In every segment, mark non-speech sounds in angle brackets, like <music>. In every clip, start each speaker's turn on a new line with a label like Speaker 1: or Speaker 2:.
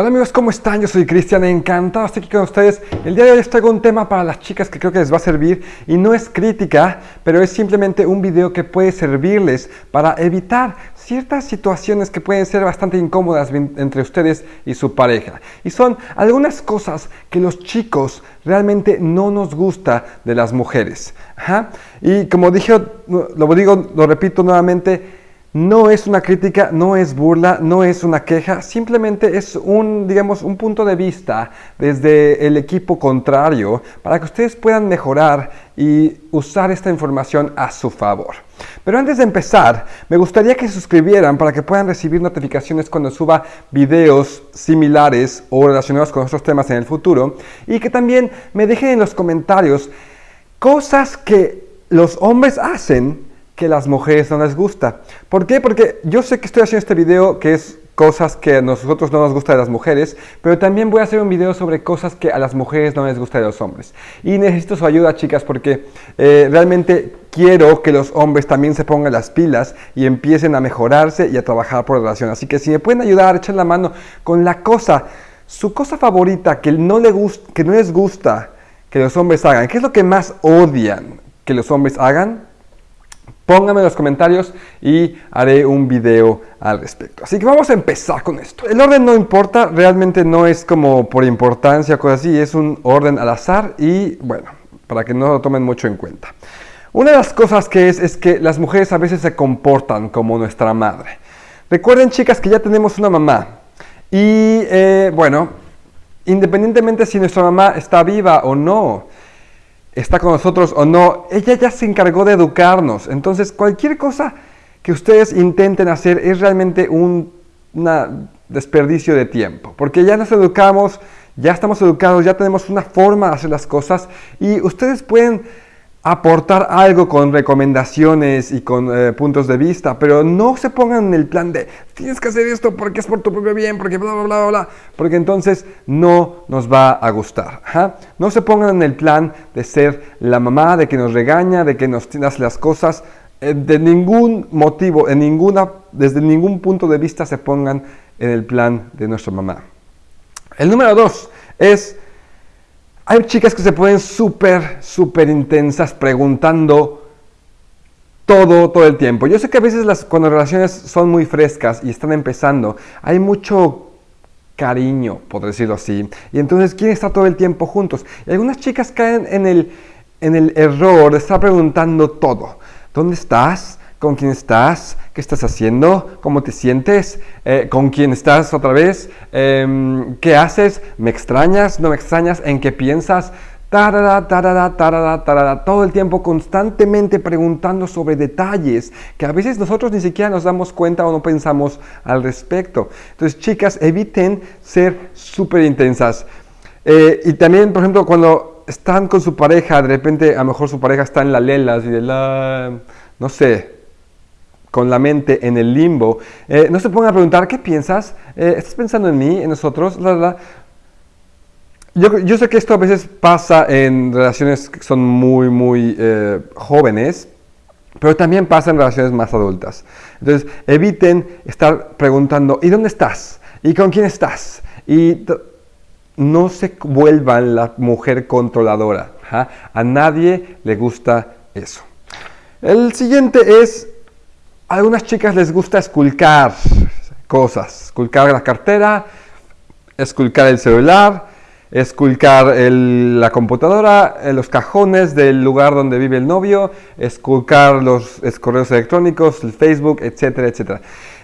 Speaker 1: Hola amigos, ¿cómo están? Yo soy Cristian, encantado de estar aquí con ustedes. El día de hoy traigo un tema para las chicas que creo que les va a servir y no es crítica, pero es simplemente un video que puede servirles para evitar ciertas situaciones que pueden ser bastante incómodas entre ustedes y su pareja. Y son algunas cosas que los chicos realmente no nos gusta de las mujeres. Y como dije, lo digo, lo repito nuevamente, no es una crítica, no es burla, no es una queja, simplemente es un, digamos, un punto de vista desde el equipo contrario para que ustedes puedan mejorar y usar esta información a su favor. Pero antes de empezar, me gustaría que se suscribieran para que puedan recibir notificaciones cuando suba videos similares o relacionados con otros temas en el futuro y que también me dejen en los comentarios cosas que los hombres hacen que las mujeres no les gusta. ¿Por qué? Porque yo sé que estoy haciendo este video que es cosas que a nosotros no nos gusta de las mujeres, pero también voy a hacer un video sobre cosas que a las mujeres no les gusta de los hombres. Y necesito su ayuda, chicas, porque eh, realmente quiero que los hombres también se pongan las pilas y empiecen a mejorarse y a trabajar por relación. Así que si me pueden ayudar, echen la mano con la cosa, su cosa favorita que no, que no les gusta que los hombres hagan. ¿Qué es lo que más odian que los hombres hagan? Pónganme en los comentarios y haré un video al respecto. Así que vamos a empezar con esto. El orden no importa, realmente no es como por importancia o cosas así, es un orden al azar y bueno, para que no lo tomen mucho en cuenta. Una de las cosas que es es que las mujeres a veces se comportan como nuestra madre. Recuerden chicas que ya tenemos una mamá y eh, bueno, independientemente si nuestra mamá está viva o no, está con nosotros o no, ella ya se encargó de educarnos. Entonces, cualquier cosa que ustedes intenten hacer es realmente un desperdicio de tiempo, porque ya nos educamos, ya estamos educados, ya tenemos una forma de hacer las cosas y ustedes pueden aportar algo con recomendaciones y con eh, puntos de vista, pero no se pongan en el plan de tienes que hacer esto porque es por tu propio bien, porque bla, bla, bla, bla, porque entonces no nos va a gustar. No se pongan en el plan de ser la mamá, de que nos regaña, de que nos hace las cosas, eh, de ningún motivo, en ninguna, desde ningún punto de vista se pongan en el plan de nuestra mamá. El número dos es hay chicas que se ponen súper, súper intensas preguntando todo, todo el tiempo. Yo sé que a veces las, cuando las relaciones son muy frescas y están empezando, hay mucho cariño, por decirlo así. Y entonces quieren estar todo el tiempo juntos. Y algunas chicas caen en el, en el error de estar preguntando todo. ¿Dónde estás? Con quién estás, qué estás haciendo, cómo te sientes, eh, con quién estás otra vez, em, qué haces, me extrañas, no me extrañas, en qué piensas, tarada, tarada, tarada, tarada, todo el tiempo constantemente preguntando sobre detalles que a veces nosotros ni siquiera nos damos cuenta o no pensamos al respecto. Entonces, chicas, eviten ser súper intensas. Eh, y también, por ejemplo, cuando están con su pareja, de repente a lo mejor su pareja está en la lela, así de la, no sé, con la mente en el limbo, eh, no se pongan a preguntar, ¿qué piensas? Eh, ¿Estás pensando en mí, en nosotros? Yo, yo, sé que esto a veces pasa en relaciones que son muy, muy eh, jóvenes, pero también pasa en relaciones más adultas. Entonces, eviten estar preguntando, ¿y dónde estás? ¿Y con quién estás? Y no se vuelvan la mujer controladora. A nadie le gusta eso. El siguiente es a algunas chicas les gusta esculcar cosas, esculcar la cartera, esculcar el celular, esculcar la computadora, eh, los cajones del lugar donde vive el novio, esculcar los correos electrónicos, el Facebook, etcétera, etcétera.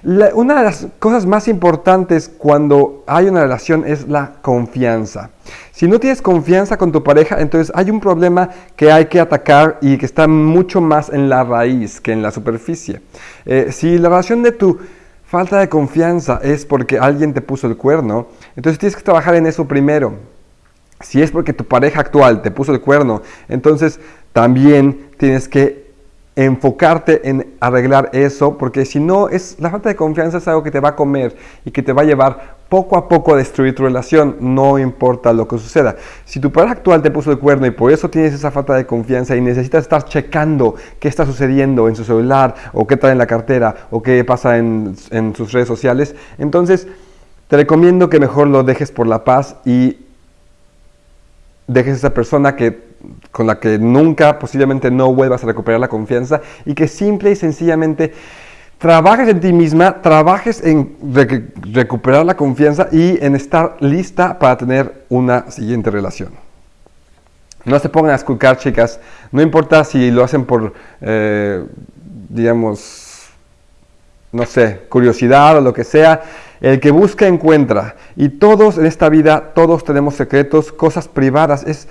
Speaker 1: Una de las cosas más importantes cuando hay una relación es la confianza. Si no tienes confianza con tu pareja, entonces hay un problema que hay que atacar y que está mucho más en la raíz que en la superficie. Eh, si la relación de tu falta de confianza es porque alguien te puso el cuerno, entonces tienes que trabajar en eso primero. Si es porque tu pareja actual te puso el cuerno, entonces también tienes que enfocarte en arreglar eso, porque si no, es, la falta de confianza es algo que te va a comer y que te va a llevar poco a poco a destruir tu relación, no importa lo que suceda. Si tu pareja actual te puso el cuerno y por eso tienes esa falta de confianza y necesitas estar checando qué está sucediendo en su celular o qué trae en la cartera o qué pasa en, en sus redes sociales, entonces te recomiendo que mejor lo dejes por la paz y dejes a esa persona que, con la que nunca, posiblemente no vuelvas a recuperar la confianza y que simple y sencillamente trabajes en ti misma, trabajes en recuperar la confianza y en estar lista para tener una siguiente relación. No se pongan a esculcar, chicas, no importa si lo hacen por, eh, digamos, no sé, curiosidad o lo que sea, el que busca encuentra. Y todos en esta vida, todos tenemos secretos, cosas privadas. Es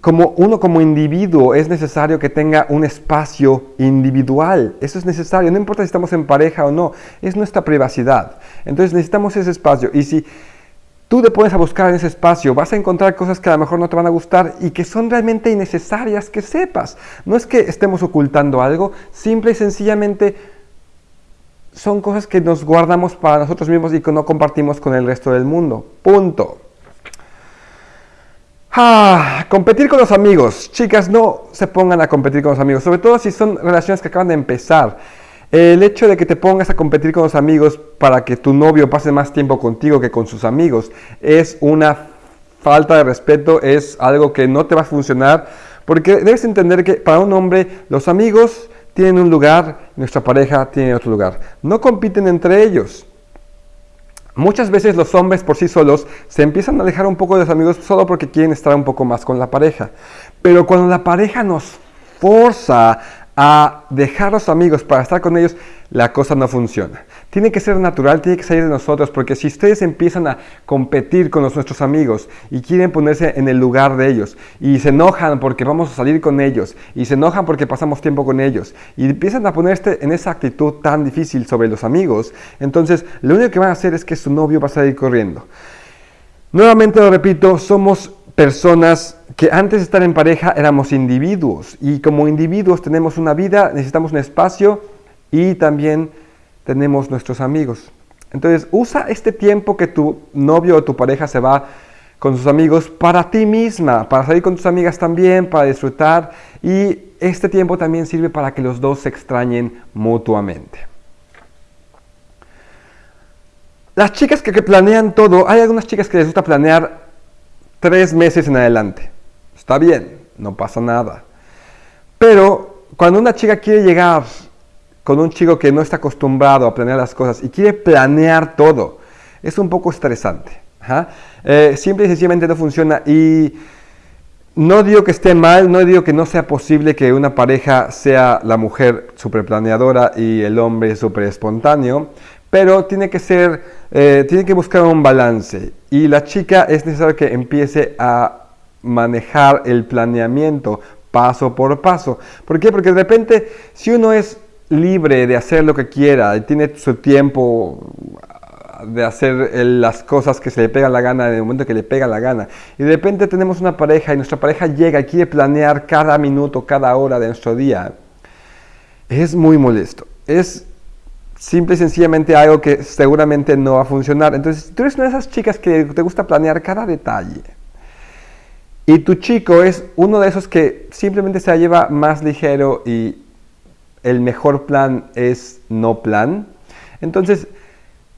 Speaker 1: como uno como individuo es necesario que tenga un espacio individual. Eso es necesario. No importa si estamos en pareja o no. Es nuestra privacidad. Entonces necesitamos ese espacio. Y si tú te pones a buscar en ese espacio, vas a encontrar cosas que a lo mejor no te van a gustar y que son realmente innecesarias que sepas. No es que estemos ocultando algo, simple y sencillamente son cosas que nos guardamos para nosotros mismos y que no compartimos con el resto del mundo. Punto. Ah, competir con los amigos. Chicas, no se pongan a competir con los amigos, sobre todo si son relaciones que acaban de empezar. El hecho de que te pongas a competir con los amigos para que tu novio pase más tiempo contigo que con sus amigos es una falta de respeto, es algo que no te va a funcionar, porque debes entender que para un hombre los amigos tienen un lugar, nuestra pareja tiene otro lugar. No compiten entre ellos. Muchas veces los hombres por sí solos se empiezan a alejar un poco de los amigos solo porque quieren estar un poco más con la pareja. Pero cuando la pareja nos forza a dejar los amigos para estar con ellos, la cosa no funciona. Tiene que ser natural, tiene que salir de nosotros, porque si ustedes empiezan a competir con los, nuestros amigos y quieren ponerse en el lugar de ellos, y se enojan porque vamos a salir con ellos, y se enojan porque pasamos tiempo con ellos, y empiezan a ponerse en esa actitud tan difícil sobre los amigos, entonces lo único que van a hacer es que su novio va a salir corriendo. Nuevamente lo repito, somos personas que antes de estar en pareja éramos individuos y como individuos tenemos una vida, necesitamos un espacio y también tenemos nuestros amigos. Entonces usa este tiempo que tu novio o tu pareja se va con sus amigos para ti misma, para salir con tus amigas también, para disfrutar y este tiempo también sirve para que los dos se extrañen mutuamente. Las chicas que, planean todo, hay algunas chicas que les gusta planear tres meses en adelante. Está bien, no pasa nada. Pero cuando una chica quiere llegar con un chico que no está acostumbrado a planear las cosas y quiere planear todo, es un poco estresante. Eh, simple y sencillamente no funciona y no digo que esté mal, no digo que no sea posible que una pareja sea la mujer super planeadora y el hombre super espontáneo, pero tiene que ser, eh, tiene que buscar un balance y la chica es necesario que empiece a manejar el planeamiento paso por paso. ¿Por qué? Porque de repente si uno es libre de hacer lo que quiera tiene su tiempo de hacer las cosas que se le pega la gana en el momento que le pega la gana. Y de repente tenemos una pareja y nuestra pareja llega y quiere planear cada minuto, cada hora de nuestro día. Es muy molesto. Es simple y sencillamente algo que seguramente no va a funcionar. Entonces, tú eres una de esas chicas que te gusta planear cada detalle. Y tu chico es uno de esos que simplemente se la lleva más ligero y el mejor plan es no plan. Entonces,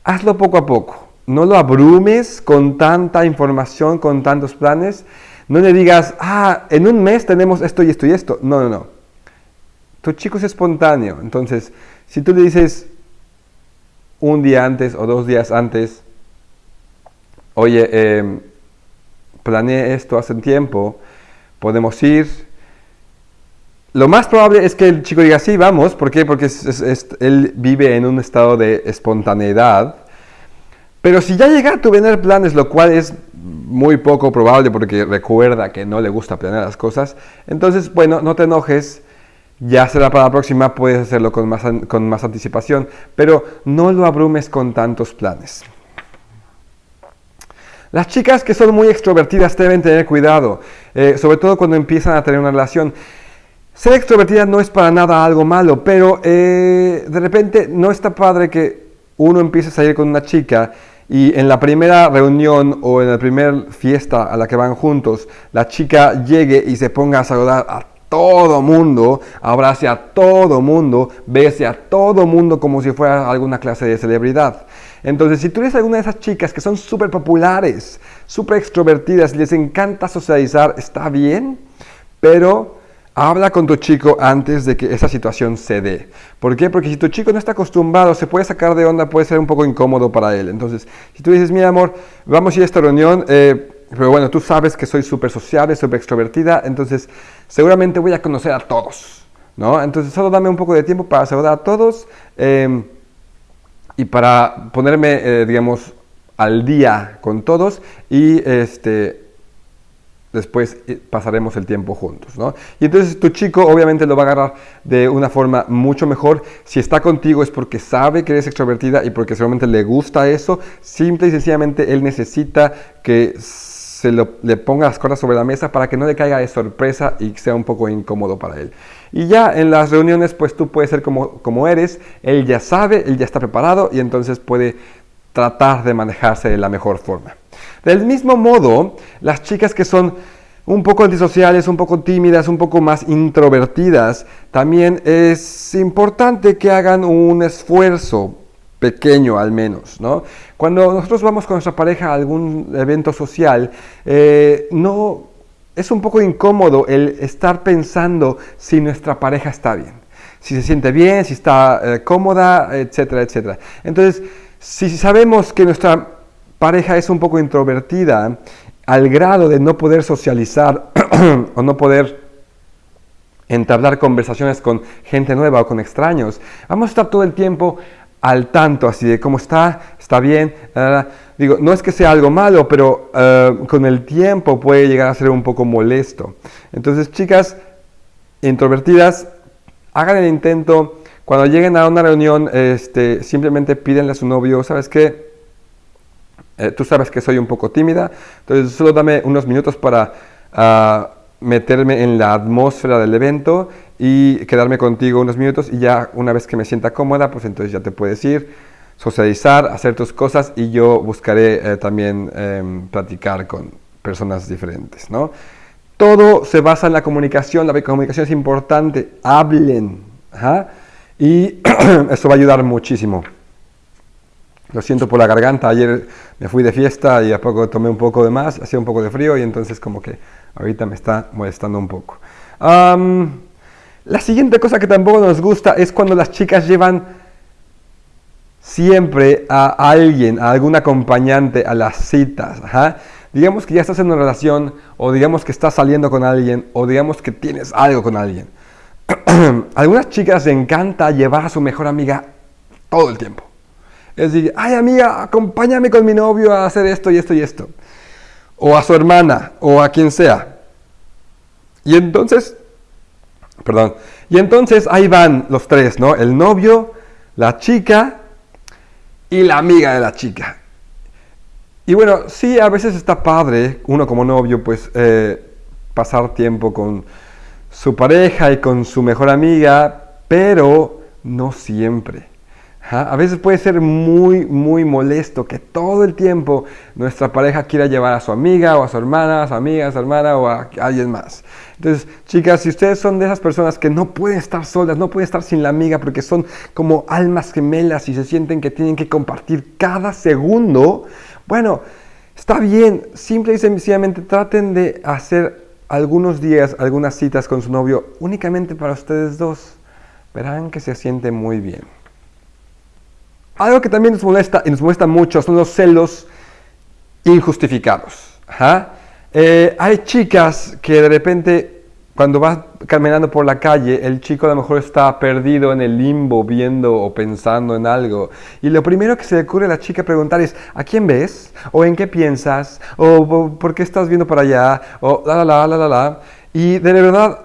Speaker 1: hazlo poco a poco. No lo abrumes con tanta información, con tantos planes. No le digas, ah, en un mes tenemos esto y esto y esto. No, no, no. Tu chico es espontáneo. Entonces, si tú le dices, un día antes o dos días antes, oye, eh, planeé esto hace tiempo, podemos ir. Lo más probable es que el chico diga, sí, vamos, ¿por qué? Porque él vive en un estado de espontaneidad. Pero si ya llega a tu tener planes, lo cual es muy poco probable porque recuerda que no le gusta planear las cosas, entonces, bueno, no te enojes, ya será para la próxima, puedes hacerlo con más, con más anticipación, pero no lo abrumes con tantos planes. Las chicas que son muy extrovertidas deben tener cuidado, eh, sobre todo cuando empiezan a tener una relación. Ser extrovertida no es para nada algo malo, pero eh, de repente no está padre que uno empiece a salir con una chica y en la primera reunión o en la primera fiesta a la que van juntos, la chica llegue y se ponga a saludar a todo mundo, abrace a todo mundo, bese a todo mundo como si fuera alguna clase de celebridad. Entonces, si tú eres alguna de esas chicas que son súper populares, súper extrovertidas, les encanta socializar, está bien, pero habla con tu chico antes de que esa situación se dé. ¿Por qué? Porque si tu chico no está acostumbrado, se puede sacar de onda, puede ser un poco incómodo para él. Entonces, si tú dices, mi amor, vamos a ir a esta reunión, eh, pero bueno, tú sabes que soy súper sociable, súper extrovertida, entonces seguramente voy a conocer a todos, ¿no? Entonces solo dame un poco de tiempo para saludar a todos em, y para ponerme, eh, digamos, al día con todos y este, después eh, pasaremos el tiempo juntos, ¿no? Y entonces tu chico obviamente lo va a agarrar de una forma mucho mejor. Si está contigo es porque sabe que eres extrovertida y porque seguramente le gusta eso. Simple y sencillamente él necesita que se le ponga las cosas sobre la mesa para que no le caiga de sorpresa y sea un poco incómodo para él. Y ya en las reuniones, pues tú puedes ser como, como eres, él ya sabe, él ya está preparado y entonces puede tratar de manejarse de la mejor forma. Del mismo modo, las chicas que son un poco antisociales, un poco tímidas, un poco más introvertidas, también es importante que hagan un esfuerzo pequeño al menos, ¿no? Cuando nosotros vamos con nuestra pareja a algún evento social, eh, no, es un poco incómodo el estar pensando si nuestra pareja está bien, si se siente bien, si está eh, cómoda, etcétera, etcétera. Entonces, si sabemos que nuestra pareja es un poco introvertida, al grado de no poder socializar <clears throat> o no poder entablar conversaciones con gente nueva o con extraños, vamos a estar todo el tiempo al tanto, así de cómo está, está bien. digo, no es que sea algo malo, pero eh, con el tiempo puede llegar a ser un poco molesto. Entonces, chicas introvertidas, hagan el intento. Cuando lleguen a una reunión, este, simplemente pídenle a su novio, ¿sabes qué? Eh, tú sabes que soy un poco tímida, entonces solo dame unos minutos para ah, meterme en la atmósfera del evento y quedarme contigo unos minutos y ya una vez que me sienta cómoda, pues entonces ya te puedes ir, socializar, hacer tus cosas y yo buscaré eh, también em, platicar con personas diferentes, ¿no? Todo se basa en la comunicación, la comunicación es importante, hablen, y <clears throat> eso va a ayudar muchísimo. Lo siento por la garganta, ayer me fui de fiesta y a poco tomé un poco de más, hacía un poco de frío y entonces como que ahorita me está molestando un poco. la siguiente cosa que tampoco nos gusta es cuando las chicas llevan siempre a alguien, a algún acompañante a las citas. Digamos que ya estás en una relación o digamos que estás saliendo con alguien o digamos que tienes algo con alguien. <clears throat> algunas chicas les encanta llevar a su mejor amiga todo el tiempo. Es decir, ay amiga, acompáñame con mi novio a hacer esto y esto y esto. O a su hermana, o a quien sea. Y entonces, perdón, y entonces ahí van los tres, ¿no? El novio, la chica y la amiga de la chica. Y bueno, sí, a veces está padre, uno como novio, pues eh, pasar tiempo con su pareja y con su mejor amiga, pero no siempre. A veces puede ser muy, muy molesto que todo el tiempo nuestra pareja quiera llevar a su amiga o a su hermana, a su amiga, a su hermana o a alguien más. Entonces, chicas, si ustedes son de esas personas que no pueden estar solas, no pueden estar sin la amiga porque son como almas gemelas y se sienten que tienen que compartir cada segundo, bueno, está bien, simple y sencillamente traten de hacer algunos días, algunas citas con su novio únicamente para ustedes dos. Verán que se siente muy bien. Algo que también nos molesta y nos molesta mucho son los celos injustificados. Eh, hay chicas que de repente cuando vas caminando por la calle, el chico a lo mejor está perdido en el limbo viendo o pensando en algo. Y lo primero que se le ocurre a la chica preguntar es, ¿a quién ves? ¿O en qué piensas? ¿O por qué estás viendo para allá? O la, la, la, la, la, la. Y de verdad,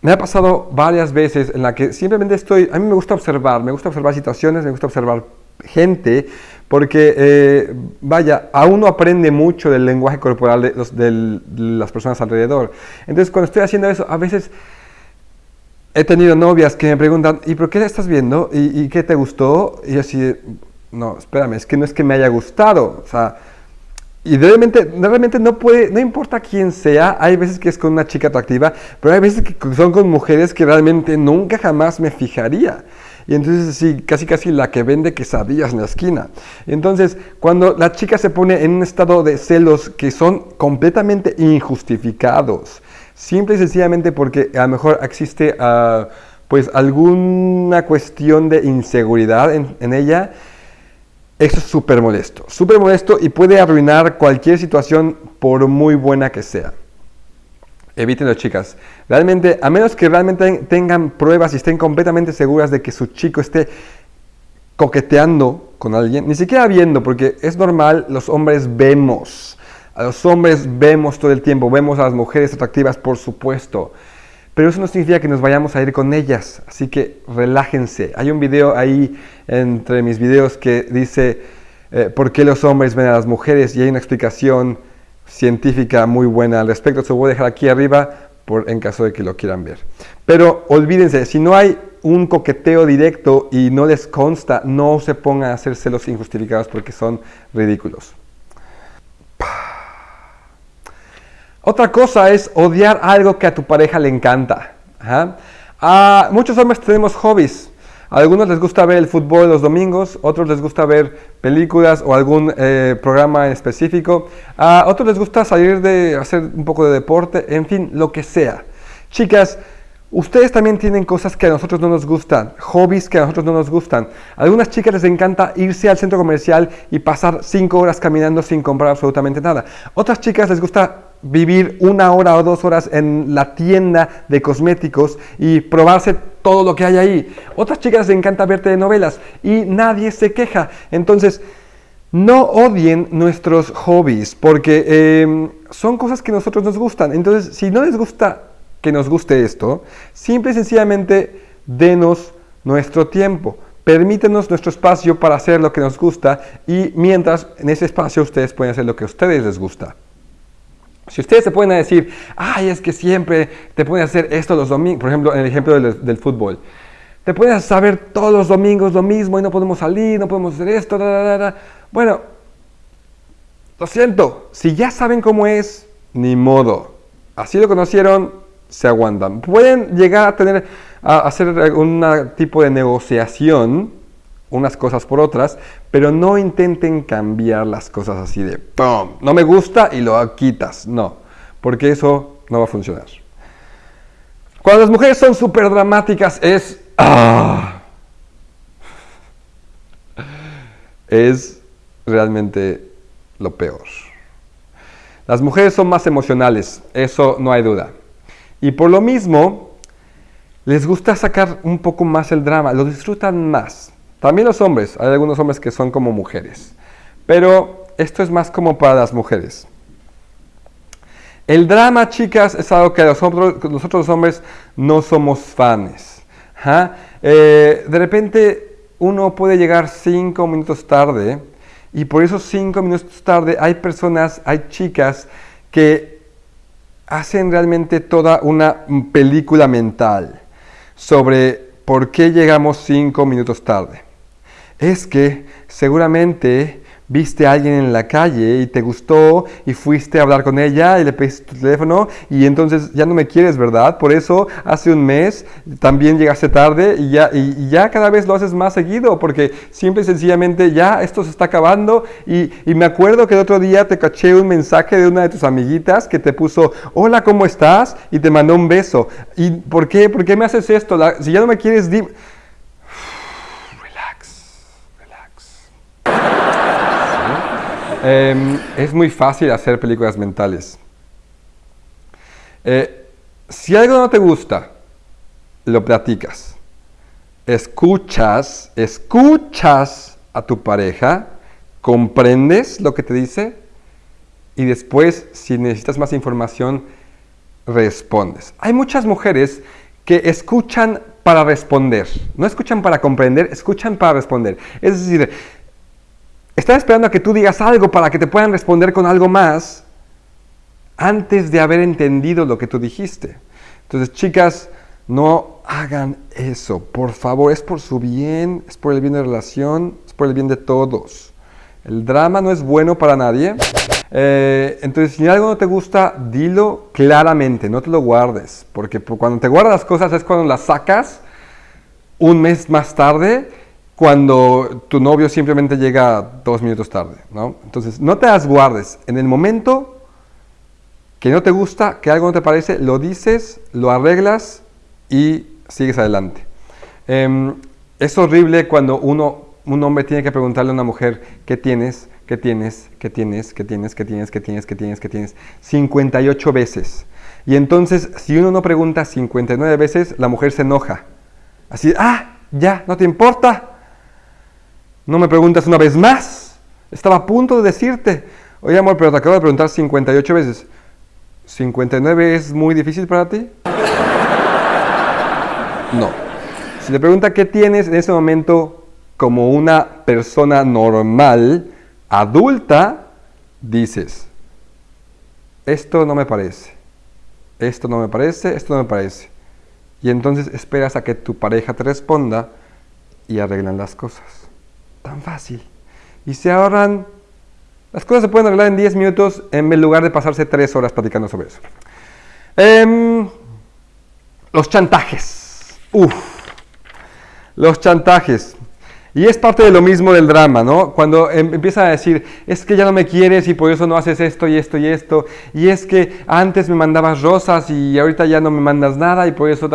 Speaker 1: me ha pasado varias veces en la que simplemente estoy, a mí me gusta observar, me gusta observar situaciones, me gusta observar gente, porque, eh, vaya, a uno aprende mucho del lenguaje corporal de, las personas alrededor. Entonces, cuando estoy haciendo eso, a veces he tenido novias que me preguntan, ¿y por qué estás viendo? ¿Y, qué te gustó? Y yo así, no, espérame, es que no es que me haya gustado, o sea, y realmente, realmente no puede, no importa quién sea, hay veces que es con una chica atractiva, pero hay veces que son con mujeres que realmente nunca jamás me fijaría. y entonces sí, casi casi la que vende quesadillas en la esquina. Entonces, cuando la chica se pone en un estado de celos que son completamente injustificados, simple y sencillamente porque a lo mejor existe ah, pues alguna cuestión de inseguridad en ella, eso es súper molesto, súper molesto y puede arruinar cualquier situación por muy buena que sea. Evítenlo, chicas. Realmente, a menos que realmente tengan pruebas y estén completamente seguras de que su chico esté coqueteando con alguien, ni siquiera viendo, porque es normal, los hombres vemos. A los hombres vemos todo el tiempo, vemos a las mujeres atractivas, por supuesto. Pero eso no significa que nos vayamos a ir con ellas. Así que relájense. Hay un video ahí entre mis videos que dice eh, por qué los hombres ven a las mujeres y hay una explicación científica muy buena al respecto. Se lo voy a dejar aquí arriba por, en caso de que lo quieran ver. Pero olvídense, si no hay un coqueteo directo y no les consta, no se pongan a hacer celos injustificados porque son ridículos. Otra cosa es odiar algo que a tu pareja le encanta. A muchos hombres tenemos hobbies. A algunos les gusta ver el fútbol los domingos, otros les gusta ver películas o algún eh, programa en específico, a otros les gusta salir de hacer un poco de deporte, en fin, lo que sea. Chicas, ustedes también tienen cosas que a nosotros no nos gustan, hobbies que a nosotros no nos gustan. A algunas chicas les encanta irse al centro comercial y pasar cinco horas caminando sin comprar absolutamente nada. Otras chicas les gusta vivir una hora o dos horas en la tienda de cosméticos y probarse todo lo que hay ahí. Otras chicas les encanta ver telenovelas y nadie se queja. Entonces, no odien nuestros hobbies porque em, son cosas que a nosotros nos gustan. Entonces, si no les gusta que nos guste esto, simple y sencillamente denos nuestro tiempo. Permítenos nuestro espacio para hacer lo que nos gusta y mientras en ese espacio ustedes pueden hacer lo que a ustedes les gusta. Si ustedes se pueden decir, ay, es que siempre te pueden hacer esto los domingos, por ejemplo, en el ejemplo del, fútbol, te pueden saber todos los domingos lo mismo y no podemos salir, no podemos hacer esto, bueno, lo siento, si ya saben cómo es, ni modo. Así lo conocieron, se aguantan. Pueden llegar a tener, a hacer un tipo de negociación unas cosas por otras, pero no intenten cambiar las cosas así de ¡pum! No me gusta y lo quitas. No, porque eso no va a funcionar. Cuando las mujeres son súper dramáticas es... ¡ah! Es realmente lo peor. Las mujeres son más emocionales, eso no hay duda. Y por lo mismo, les gusta sacar un poco más el drama, lo disfrutan más. También los hombres, hay algunos hombres que son como mujeres, pero esto es más como para las mujeres. El drama, chicas, es algo que nosotros, los hombres no somos fans. Eh, de repente uno puede llegar cinco minutos tarde y por esos cinco minutos tarde hay personas, hay chicas que hacen realmente toda una película mental sobre por qué llegamos cinco minutos tarde es que seguramente viste a alguien en la calle y te gustó y fuiste a hablar con ella y le pediste tu teléfono y entonces ya no me quieres, ¿verdad? Por eso hace un mes también llegaste tarde y ya, y, ya cada vez lo haces más seguido porque simple y sencillamente ya esto se está acabando y, y, me acuerdo que el otro día te caché un mensaje de una de tus amiguitas que te puso, hola, ¿cómo estás? Y te mandó un beso. ¿Y por qué? ¿Por qué me haces esto? si ya no me quieres... Em, es muy fácil hacer películas mentales. Eh, si algo no te gusta, lo platicas. Escuchas, escuchas a tu pareja, comprendes lo que te dice y después, si necesitas más información, respondes. Hay muchas mujeres que escuchan para responder, no escuchan para comprender, escuchan para responder. Es decir, están esperando a que tú digas algo para que te puedan responder con algo más antes de haber entendido lo que tú dijiste. Entonces, chicas, no hagan eso, por favor, es por su bien, es por el bien de la relación, es por el bien de todos. El drama no es bueno para nadie. Eh, entonces, si algo no te gusta, dilo claramente, no te lo guardes, porque cuando te guardas cosas es cuando las sacas un mes más tarde cuando tu novio simplemente llega dos minutos tarde, ¿no? Entonces, no te las guardes. En el momento que no te gusta, que algo no te parece, lo dices, lo arreglas y sigues adelante. Em, es horrible cuando uno, un hombre tiene que preguntarle a una mujer, ¿qué tienes? ¿Qué tienes? ¿Qué tienes? ¿Qué tienes? ¿Qué tienes? ¿Qué tienes? ¿Qué tienes? ¿Qué tienes? 58 veces. Y entonces, si uno no pregunta 59 veces, la mujer se enoja. Así, ah, ya, no te importa. No me preguntas una vez más. Estaba a punto de decirte, oye amor, pero te acabo de preguntar 58 veces. ¿59 es muy difícil para ti? No. Si te pregunta qué tienes en ese momento como una persona normal, adulta, dices, esto no me parece, esto no me parece, esto no me parece. Y entonces esperas a que tu pareja te responda y arreglan las cosas. Tan fácil. Y se ahorran las cosas se pueden arreglar en 10 minutos en lugar de pasarse 3 horas platicando sobre eso. Em, los chantajes. Uf. Los chantajes. Y es parte de lo mismo del drama, ¿no? Cuando em, empieza a decir, es que ya no me quieres y por eso no haces esto y esto y esto, y es que antes me mandabas rosas y ahorita ya no me mandas nada y por eso,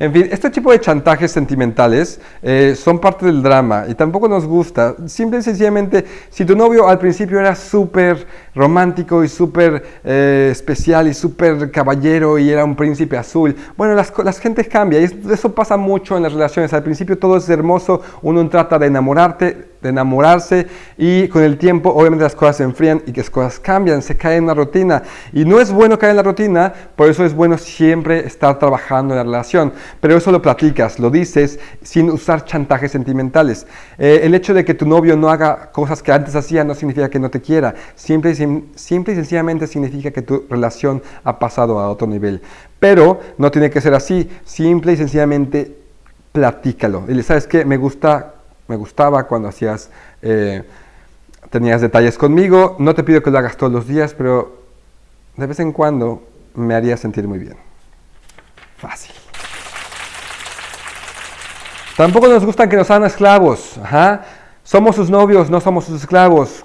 Speaker 1: En fin, este tipo de chantajes sentimentales eh, son parte del drama y tampoco nos gusta. Simple y sencillamente, si tu novio al principio era súper romántico y súper eh, especial y súper caballero y era un príncipe azul, bueno, las, las gentes cambian y eso pasa mucho en las relaciones. Al principio todo es hermoso, uno trata de enamorarte, de enamorarse y con el tiempo obviamente las cosas se enfrían y que las cosas cambian, se cae en una rutina y no es bueno caer en la rutina, por eso es bueno siempre estar trabajando en la relación, pero eso lo platicas, lo dices sin usar chantajes sentimentales. Eh, el hecho de que tu novio no haga cosas que antes hacía no significa que no te quiera, simple y, simple y sencillamente significa que tu relación ha pasado a otro nivel. Pero no tiene que ser así, simple y sencillamente platícalo. Y ¿sabes qué? Me, gusta, me gustaba cuando hacías, eh, tenías detalles conmigo. No te pido que lo hagas todos los días, pero de vez en cuando me haría sentir muy bien. Fácil. Tampoco nos gustan que nos hagan esclavos. Somos sus novios, no somos sus esclavos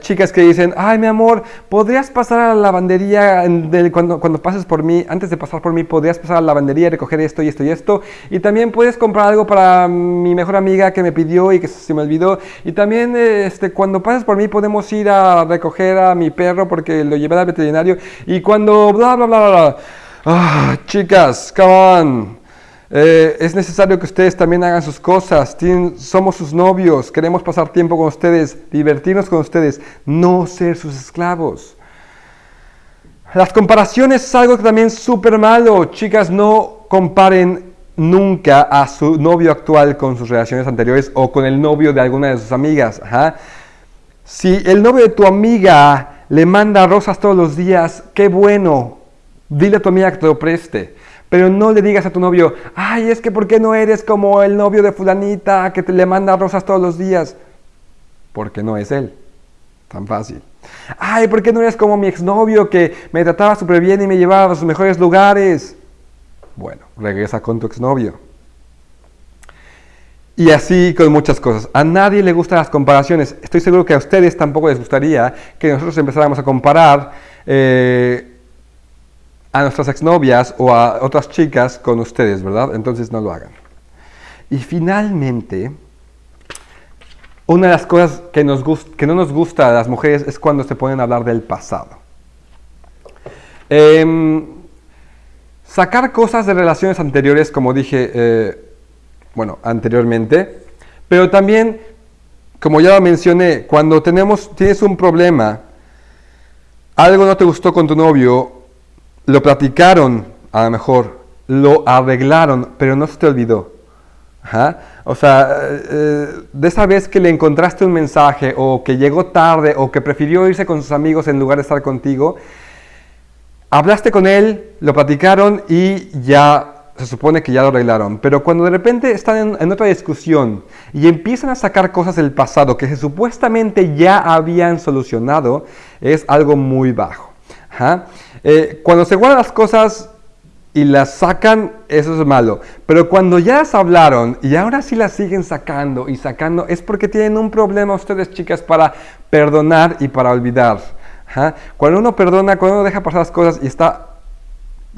Speaker 1: chicas que dicen, ay mi amor, ¿podrías pasar a la lavandería cuando, cuando, pases por mí, antes de pasar por mí, podrías pasar a la lavandería y recoger esto y esto y esto? Y también puedes comprar algo para mi mejor amiga que me pidió y que se me olvidó. Y también este, cuando pases por mí podemos ir a recoger a mi perro porque lo llevé al veterinario. Y cuando bla bla bla bla. Ah, chicas, come on. Eh, es necesario que ustedes también hagan sus cosas. somos sus novios, queremos pasar tiempo con ustedes, divertirnos con ustedes, no ser sus esclavos. Las comparaciones es algo que también es súper malo. Chicas, no comparen nunca a su novio actual con sus relaciones anteriores o con el novio de alguna de sus amigas. Si el novio de tu amiga le manda rosas todos los días, qué bueno. Dile a tu amiga que te lo preste. Pero no le digas a tu novio, ay, es que ¿por qué no eres como el novio de fulanita que te le manda rosas todos los días? Porque no es él. Tan fácil. Ay, ¿por qué no eres como mi exnovio que me trataba súper bien y me llevaba a sus mejores lugares? Bueno, regresa con tu exnovio. Y así con muchas cosas. A nadie le gustan las comparaciones. Estoy seguro que a ustedes tampoco les gustaría que nosotros empezáramos a comparar eh, a nuestras exnovias o a otras chicas con ustedes, ¿verdad? Entonces no lo hagan. Y finalmente, una de las cosas que, nos que no nos gusta a las mujeres es cuando se ponen a hablar del pasado. Em, sacar cosas de relaciones anteriores, como dije, eh, bueno, anteriormente, pero también, como ya lo mencioné, cuando tenemos, tienes un problema, algo no te gustó con tu novio lo platicaron, a lo mejor, lo arreglaron, pero no se te olvidó. O sea, eh, de esa vez que le encontraste un mensaje o que llegó tarde o que prefirió irse con sus amigos en lugar de estar contigo, hablaste con él, lo platicaron y ya se supone que ya lo arreglaron. Pero cuando de repente están en, otra discusión y empiezan a sacar cosas del pasado que supuestamente ya habían solucionado, es algo muy bajo. Eh, cuando se guardan las cosas, y las sacan, eso es malo. Pero cuando ya las hablaron y ahora sí las siguen sacando y sacando, es porque tienen un problema ustedes, chicas, para perdonar y para olvidar. Cuando uno perdona, cuando uno deja pasar las cosas y está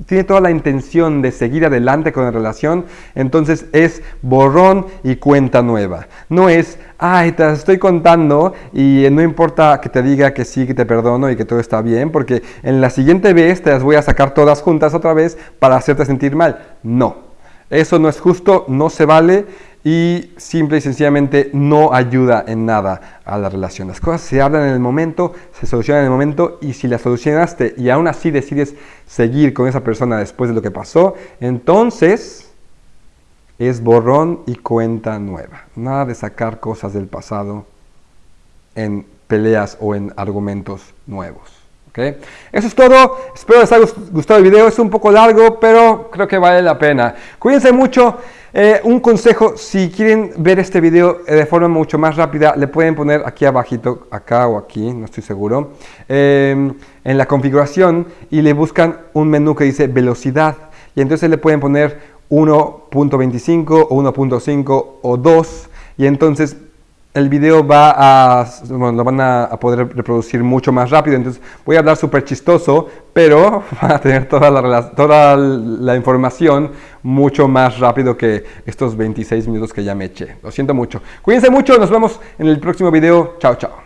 Speaker 1: tiene toda la intención de seguir adelante con la relación, entonces es borrón y cuenta nueva. No es, ay, te estoy contando y no importa que te diga que sí, que te perdono y que todo está bien, porque en la siguiente vez te las voy a sacar todas juntas otra vez para hacerte sentir mal. No, eso no es justo, no se vale y simple y sencillamente no ayuda en nada a la relación. Las cosas se hablan en el momento, se solucionan en el momento y si las solucionaste y aún así decides seguir con esa persona después de lo que pasó, entonces es borrón y cuenta nueva. Nada de sacar cosas del pasado en peleas o en argumentos nuevos. Eso es todo. Espero les haya gustado el video. Es un poco largo, pero creo que vale la pena. Cuídense mucho. Eh, un consejo, si quieren ver este video eh, de forma mucho más rápida, le pueden poner aquí abajito, acá o aquí, no estoy seguro, em, en la configuración y le buscan un menú que dice velocidad. Y entonces le pueden poner 1.25 o 1.5 o 2 y entonces el video va a, lo van a, poder reproducir mucho más rápido, entonces voy a hablar súper chistoso, pero <laughs> van a tener toda la, toda la información mucho más rápido que estos 26 minutos que ya me eché. Lo siento mucho. Cuídense mucho, nos vemos en el próximo video. Chao, chao.